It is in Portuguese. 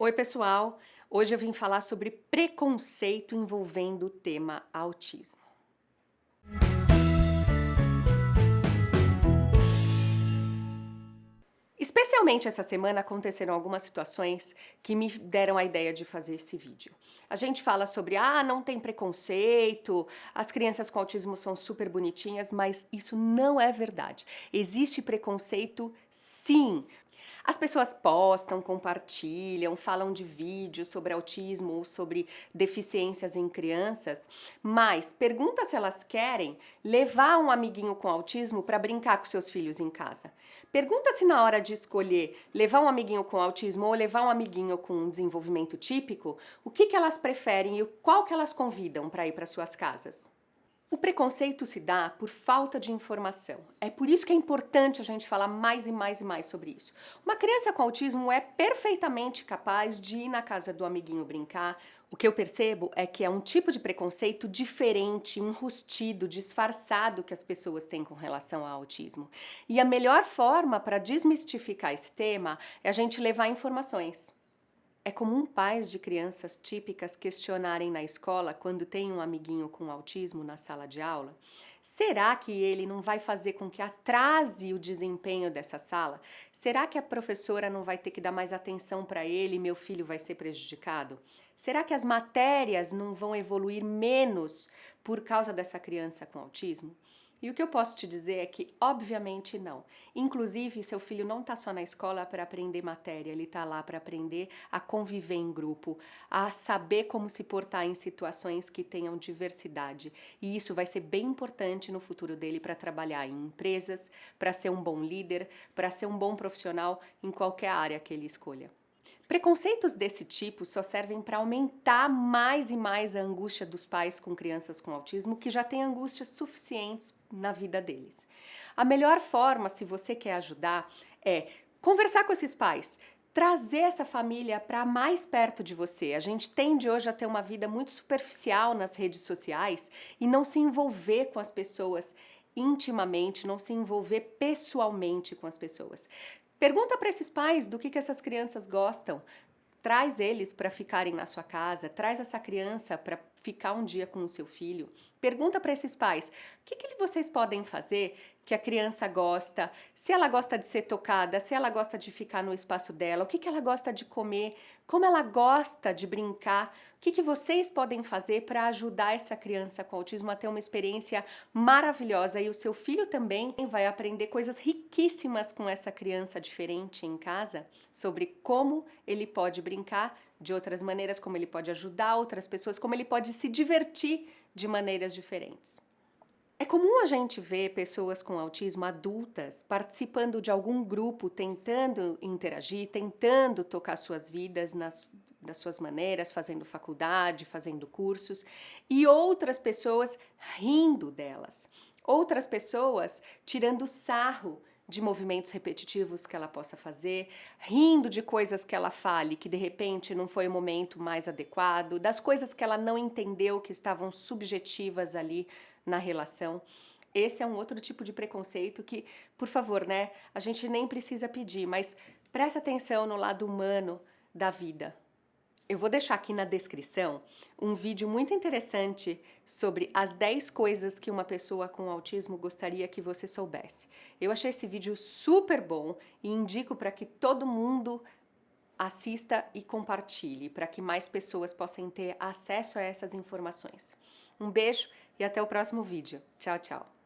Oi pessoal, hoje eu vim falar sobre preconceito envolvendo o tema autismo. Especialmente essa semana aconteceram algumas situações que me deram a ideia de fazer esse vídeo. A gente fala sobre, ah, não tem preconceito, as crianças com autismo são super bonitinhas, mas isso não é verdade. Existe preconceito sim. As pessoas postam, compartilham, falam de vídeos sobre autismo ou sobre deficiências em crianças, mas pergunta se elas querem levar um amiguinho com autismo para brincar com seus filhos em casa. Pergunta se na hora de escolher levar um amiguinho com autismo ou levar um amiguinho com um desenvolvimento típico, o que, que elas preferem e qual que elas convidam para ir para suas casas. O preconceito se dá por falta de informação. É por isso que é importante a gente falar mais e mais e mais sobre isso. Uma criança com autismo é perfeitamente capaz de ir na casa do amiguinho brincar. O que eu percebo é que é um tipo de preconceito diferente, enrustido, disfarçado que as pessoas têm com relação ao autismo. E a melhor forma para desmistificar esse tema é a gente levar informações. É comum pais de crianças típicas questionarem na escola quando tem um amiguinho com autismo na sala de aula, será que ele não vai fazer com que atrase o desempenho dessa sala? Será que a professora não vai ter que dar mais atenção para ele e meu filho vai ser prejudicado? Será que as matérias não vão evoluir menos por causa dessa criança com autismo? E o que eu posso te dizer é que, obviamente, não. Inclusive, seu filho não está só na escola para aprender matéria, ele está lá para aprender a conviver em grupo, a saber como se portar em situações que tenham diversidade. E isso vai ser bem importante no futuro dele para trabalhar em empresas, para ser um bom líder, para ser um bom profissional em qualquer área que ele escolha. Preconceitos desse tipo só servem para aumentar mais e mais a angústia dos pais com crianças com autismo que já têm angústias suficientes na vida deles. A melhor forma, se você quer ajudar, é conversar com esses pais, trazer essa família para mais perto de você. A gente tende hoje a ter uma vida muito superficial nas redes sociais e não se envolver com as pessoas intimamente, não se envolver pessoalmente com as pessoas. Pergunta para esses pais do que, que essas crianças gostam. Traz eles para ficarem na sua casa, traz essa criança para ficar um dia com o seu filho. Pergunta para esses pais, o que, que vocês podem fazer que a criança gosta, se ela gosta de ser tocada, se ela gosta de ficar no espaço dela, o que, que ela gosta de comer, como ela gosta de brincar, o que, que vocês podem fazer para ajudar essa criança com autismo a ter uma experiência maravilhosa e o seu filho também vai aprender coisas riquíssimas com essa criança diferente em casa sobre como ele pode brincar de outras maneiras, como ele pode ajudar outras pessoas, como ele pode se divertir de maneiras diferentes. É comum a gente ver pessoas com autismo adultas participando de algum grupo, tentando interagir, tentando tocar suas vidas nas, das suas maneiras, fazendo faculdade, fazendo cursos, e outras pessoas rindo delas. Outras pessoas tirando sarro de movimentos repetitivos que ela possa fazer, rindo de coisas que ela fale que de repente não foi o momento mais adequado, das coisas que ela não entendeu que estavam subjetivas ali na relação. Esse é um outro tipo de preconceito que, por favor, né, a gente nem precisa pedir, mas presta atenção no lado humano da vida. Eu vou deixar aqui na descrição um vídeo muito interessante sobre as 10 coisas que uma pessoa com autismo gostaria que você soubesse. Eu achei esse vídeo super bom e indico para que todo mundo assista e compartilhe, para que mais pessoas possam ter acesso a essas informações. Um beijo e até o próximo vídeo. Tchau, tchau!